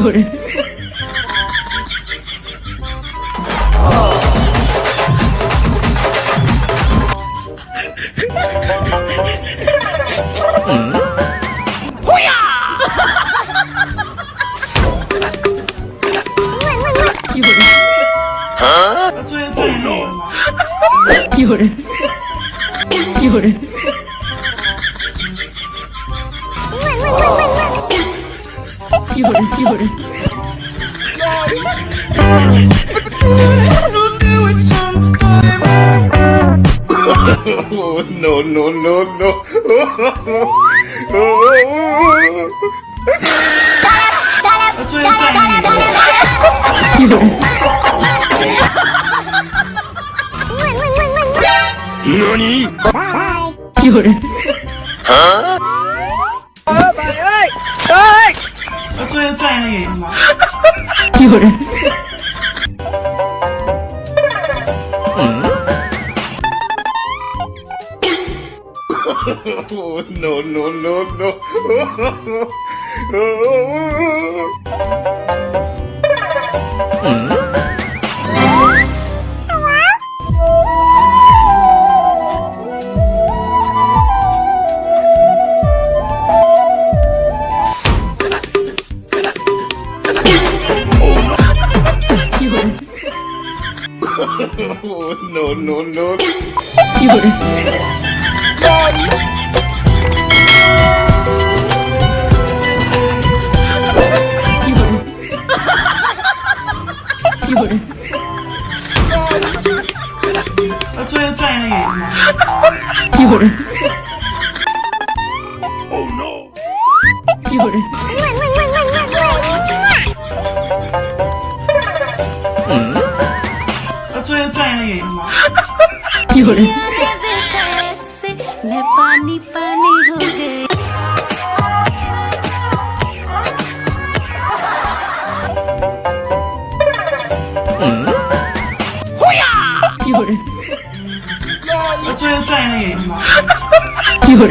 有人。嗯。会呀。我我我。有人。啊。有人。有人。ピオレピオレ oh, no, no, no, no. Nani? Bye. Huh? 业演员吗？有人，no, no, no, no. No, no, no. 有人，有人，有人，作为专业的演员吗？有人，有人，有人。嗯。会呀。有人。那你最近钻研了眼睛吗？有人。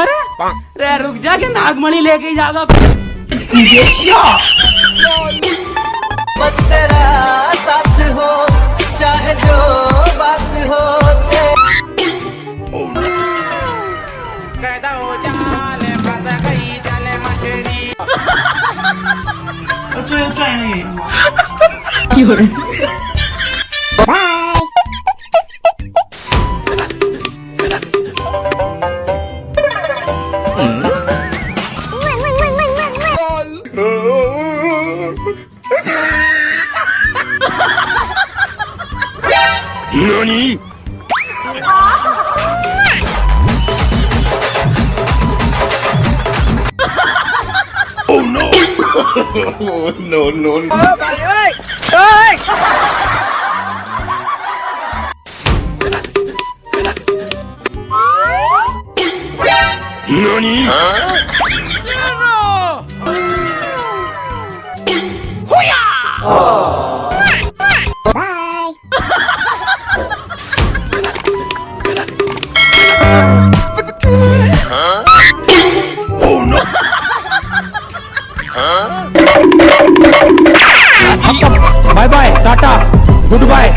अरे रुक जा के नागमणि लेके जाओ बस तेरा साथ हो चाहे जो बात 作为专业的演员吗？有人，Oh, no, no, no, no. Bà Liễu ơi! Ơi! NANI? Hả? Dạ Zero! Húi! no Dubai.